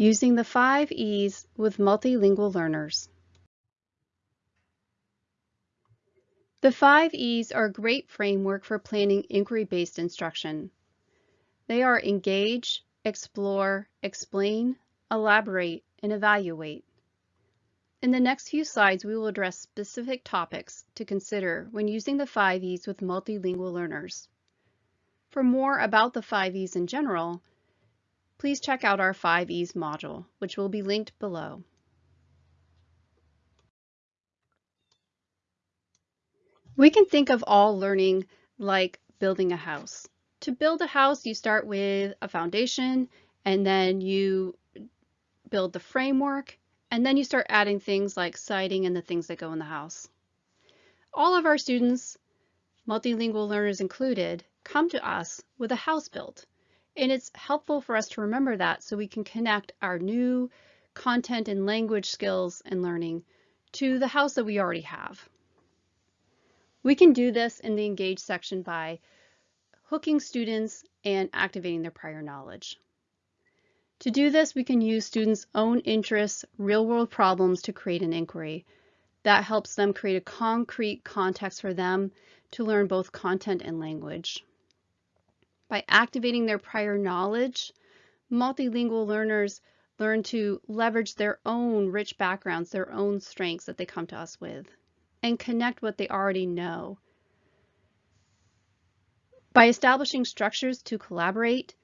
Using the five E's with multilingual learners. The five E's are a great framework for planning inquiry-based instruction. They are engage, explore, explain, elaborate, and evaluate. In the next few slides, we will address specific topics to consider when using the five E's with multilingual learners. For more about the five E's in general, please check out our 5Es module, which will be linked below. We can think of all learning like building a house. To build a house, you start with a foundation, and then you build the framework, and then you start adding things like siding and the things that go in the house. All of our students, multilingual learners included, come to us with a house built. And it's helpful for us to remember that so we can connect our new content and language skills and learning to the house that we already have. We can do this in the Engage section by hooking students and activating their prior knowledge. To do this, we can use students' own interests, real-world problems to create an inquiry. That helps them create a concrete context for them to learn both content and language. By activating their prior knowledge, multilingual learners learn to leverage their own rich backgrounds, their own strengths that they come to us with, and connect what they already know. By establishing structures to collaborate,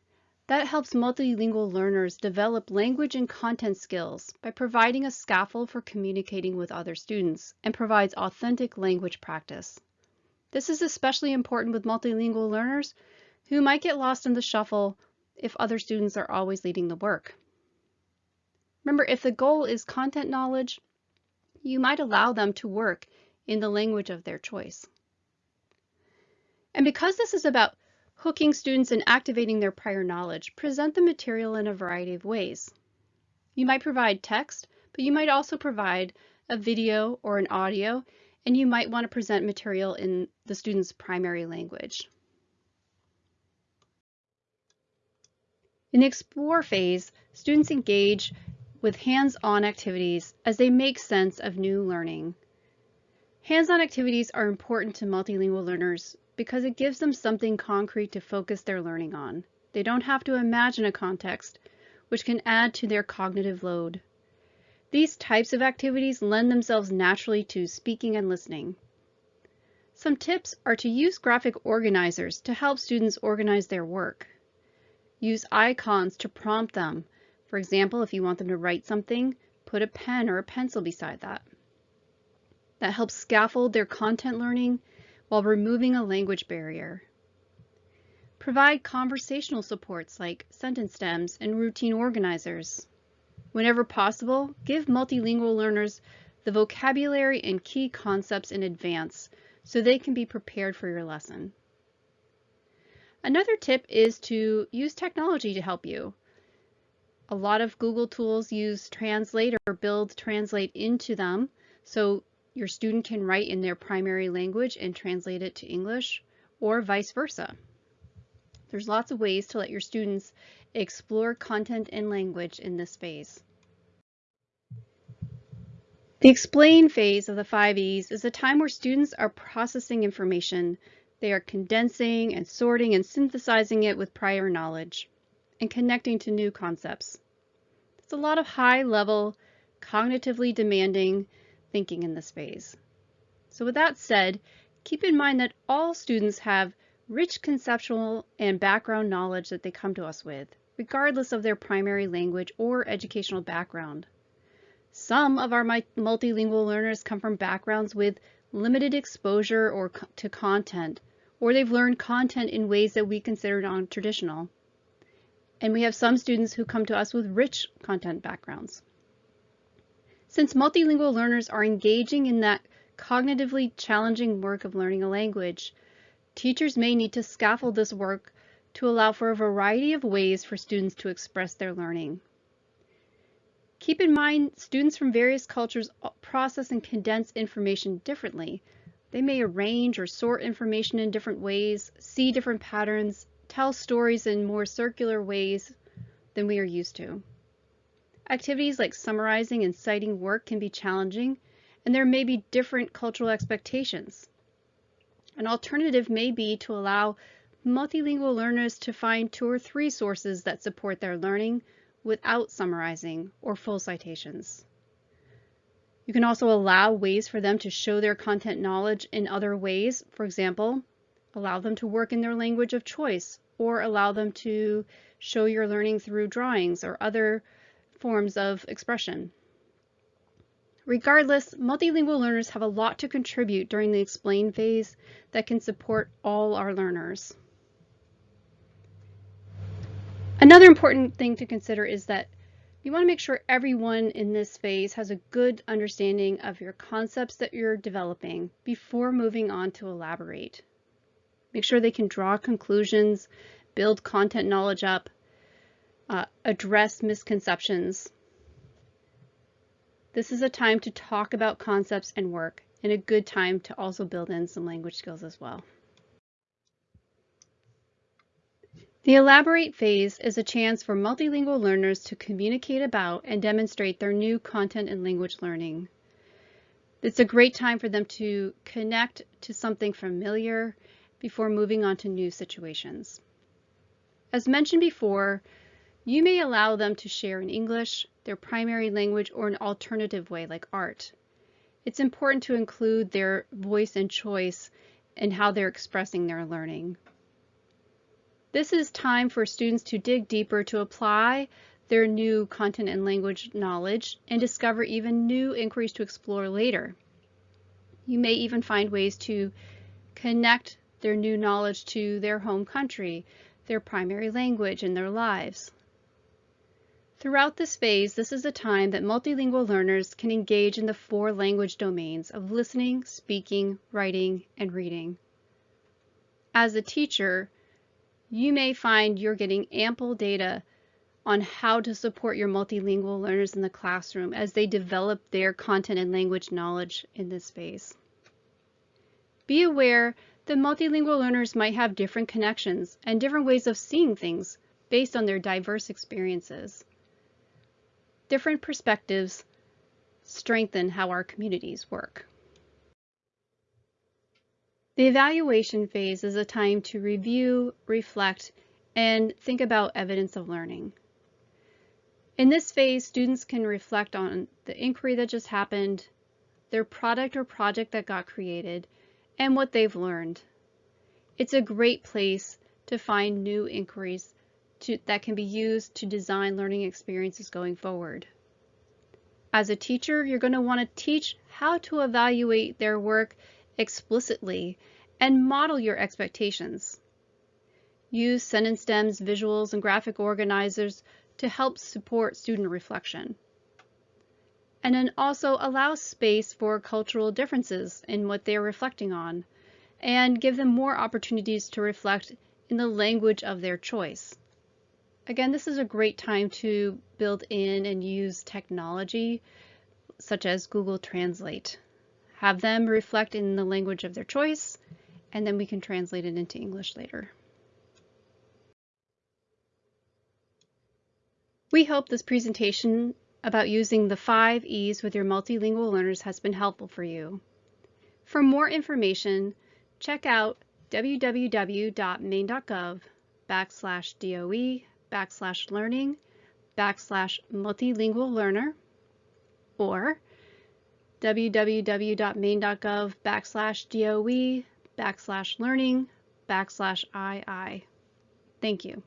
that helps multilingual learners develop language and content skills by providing a scaffold for communicating with other students and provides authentic language practice. This is especially important with multilingual learners who might get lost in the shuffle if other students are always leading the work. Remember, if the goal is content knowledge, you might allow them to work in the language of their choice. And because this is about hooking students and activating their prior knowledge, present the material in a variety of ways. You might provide text, but you might also provide a video or an audio, and you might want to present material in the student's primary language. In the Explore phase, students engage with hands-on activities as they make sense of new learning. Hands-on activities are important to multilingual learners because it gives them something concrete to focus their learning on. They don't have to imagine a context, which can add to their cognitive load. These types of activities lend themselves naturally to speaking and listening. Some tips are to use graphic organizers to help students organize their work. Use icons to prompt them. For example, if you want them to write something, put a pen or a pencil beside that. That helps scaffold their content learning while removing a language barrier. Provide conversational supports like sentence stems and routine organizers. Whenever possible, give multilingual learners the vocabulary and key concepts in advance so they can be prepared for your lesson. Another tip is to use technology to help you. A lot of Google tools use Translate or build Translate into them, so your student can write in their primary language and translate it to English, or vice versa. There's lots of ways to let your students explore content and language in this phase. The explain phase of the 5Es is a time where students are processing information they are condensing and sorting and synthesizing it with prior knowledge and connecting to new concepts. It's a lot of high level, cognitively demanding thinking in this phase. So with that said, keep in mind that all students have rich conceptual and background knowledge that they come to us with, regardless of their primary language or educational background. Some of our multilingual learners come from backgrounds with limited exposure or to content, or they've learned content in ways that we consider non-traditional. And we have some students who come to us with rich content backgrounds. Since multilingual learners are engaging in that cognitively challenging work of learning a language, teachers may need to scaffold this work to allow for a variety of ways for students to express their learning. Keep in mind, students from various cultures process and condense information differently. They may arrange or sort information in different ways, see different patterns, tell stories in more circular ways than we are used to. Activities like summarizing and citing work can be challenging, and there may be different cultural expectations. An alternative may be to allow multilingual learners to find two or three sources that support their learning without summarizing or full citations. You can also allow ways for them to show their content knowledge in other ways. For example, allow them to work in their language of choice or allow them to show your learning through drawings or other forms of expression. Regardless, multilingual learners have a lot to contribute during the explain phase that can support all our learners. Another important thing to consider is that you want to make sure everyone in this phase has a good understanding of your concepts that you're developing before moving on to elaborate. Make sure they can draw conclusions, build content knowledge up, uh, address misconceptions. This is a time to talk about concepts and work and a good time to also build in some language skills as well. The elaborate phase is a chance for multilingual learners to communicate about and demonstrate their new content and language learning. It's a great time for them to connect to something familiar before moving on to new situations. As mentioned before, you may allow them to share in English, their primary language, or an alternative way like art. It's important to include their voice and choice in how they're expressing their learning. This is time for students to dig deeper to apply their new content and language knowledge and discover even new inquiries to explore later. You may even find ways to connect their new knowledge to their home country, their primary language, and their lives. Throughout this phase, this is a time that multilingual learners can engage in the four language domains of listening, speaking, writing, and reading. As a teacher, you may find you're getting ample data on how to support your multilingual learners in the classroom as they develop their content and language knowledge in this phase. Be aware that multilingual learners might have different connections and different ways of seeing things based on their diverse experiences. Different perspectives strengthen how our communities work. The evaluation phase is a time to review, reflect, and think about evidence of learning. In this phase, students can reflect on the inquiry that just happened, their product or project that got created, and what they've learned. It's a great place to find new inquiries to, that can be used to design learning experiences going forward. As a teacher, you're going to want to teach how to evaluate their work explicitly and model your expectations. Use sentence stems, visuals, and graphic organizers to help support student reflection. And then also allow space for cultural differences in what they're reflecting on and give them more opportunities to reflect in the language of their choice. Again, this is a great time to build in and use technology such as Google Translate. Have them reflect in the language of their choice, and then we can translate it into English later. We hope this presentation about using the five E's with your multilingual learners has been helpful for you. For more information, check out www.maine.gov backslash DOE backslash learning backslash multilingual learner or www.maine.gov backslash DOE backslash learning backslash II. Thank you.